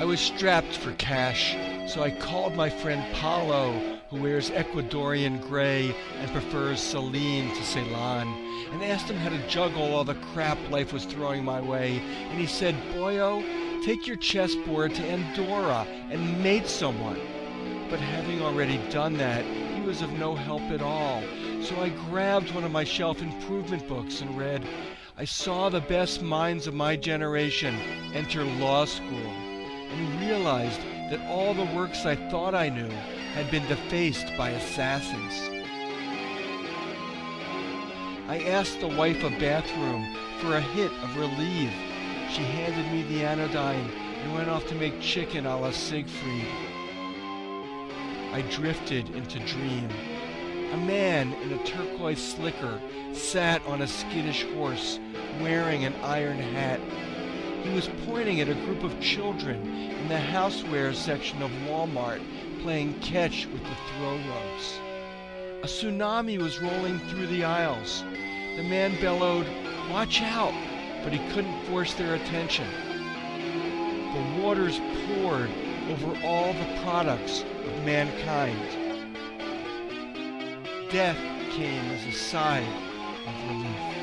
I was strapped for cash, so I called my friend Paulo, who wears Ecuadorian gray and prefers Celine to Ceylon, and asked him how to juggle all the crap life was throwing my way. And he said, Boyo, take your chessboard to Andorra and mate someone. But having already done that, he was of no help at all. So I grabbed one of my shelf improvement books and read, I saw the best minds of my generation enter law school and realized that all the works I thought I knew had been defaced by assassins. I asked the wife a bathroom for a hit of relief. She handed me the anodyne and went off to make chicken a la Siegfried. I drifted into dream. A man in a turquoise slicker sat on a skittish horse, wearing an iron hat. He was pointing at a group of children in the housewares section of Walmart playing catch with the throw ropes. A tsunami was rolling through the aisles. The man bellowed, Watch out! But he couldn't force their attention. The waters poured over all the products of mankind. Death came as a sigh of relief.